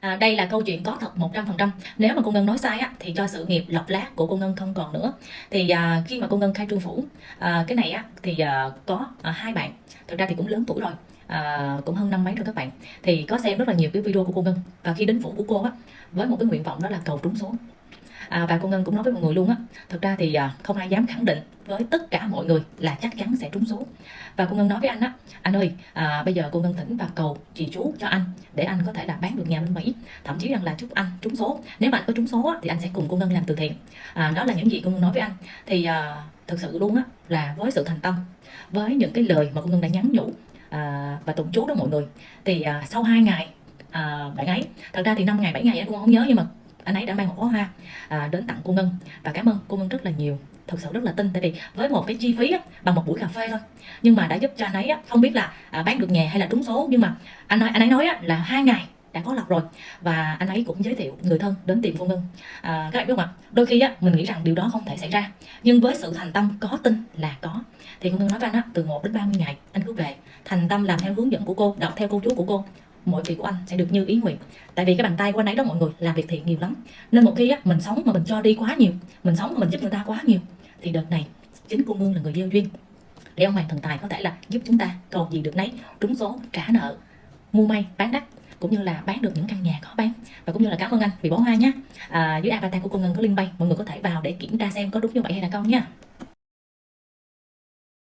À, đây là câu chuyện có thật 100% Nếu mà cô Ngân nói sai á, thì cho sự nghiệp lọc lát của cô Ngân không còn nữa. Thì à, khi mà cô Ngân khai trương phủ à, Cái này á, thì à, có à, hai bạn. Thực ra thì cũng lớn tuổi rồi à, Cũng hơn năm mấy rồi các bạn. Thì có xem rất là nhiều cái video của cô Ngân. Và khi đến phủ của cô á Với một cái nguyện vọng đó là cầu trúng số à, và cô Ngân cũng nói với mọi người luôn á thực ra thì à, không ai dám khẳng định với tất cả mọi người là chắc chắn sẽ trúng số. Và cô Ngân nói với anh á anh ơi à, bây giờ cô Ngân thỉnh và cầu trì chú cho anh để anh có thể là bán được nhà bên Mỹ. Thậm chí rằng là chúc anh trúng số. Nếu mà anh có trúng số á, thì anh sẽ cùng cô Ngân làm từ thiện. À, đó là những gì cô Ngân nói với anh. Thì à, thực sự luôn á là với sự thành tâm với những cái lời mà cô Ngân đã nhắn nhủ à, và tụng chú đó mọi người thì à, sau 2 ngày à, bạn ấy thật ra thì 5 ngày 7 ngày cô không nhớ nhưng mà anh ấy đã mang một bó hoa à, đến tặng cô Ngân. Và cảm ơn cô Ngân rất là nhiều. Thực sự rất là tin tại vì với một cái chi phí á, bằng một buổi cà phê thôi. Nhưng mà đã giúp cho anh ấy á, không biết là à, bán được nhà hay là trúng số. Nhưng mà anh nói anh ấy nói á, là hai ngày đã có lọc rồi. Và anh ấy cũng giới thiệu người thân đến tìm cô Ngân. À, các bạn biết không ạ? Đôi khi á, mình nghĩ rằng điều đó không thể xảy ra. Nhưng với sự thành tâm có tin là có. Thì cô Ngân nói với anh á, từ 1 đến 30 ngày anh cứ về. Thành tâm làm theo hướng dẫn của cô đọc theo cô chú của cô mọi việc của anh sẽ được như ý nguyện. Tại vì cái bàn tay của anh ấy đó mọi người làm việc thiện nhiều lắm. Nên một khi á, mình sống mà mình cho đi quá nhiều mình sống mà mình giúp người ta quá nhiều thì đợt này chính cô mương là người gieo duyên. Để ông hoàng thần tài có thể là giúp chúng ta cầu gì được nấy trúng số trả nợ mua may bán đắt cũng như là bán được những căn nhà có bán. Và cũng như là cảm ơn anh vì bó hoa nhé à, dưới avatar của cô Ngân có link bay mọi người có thể vào để kiểm tra xem có đúng như vậy hay là không nha.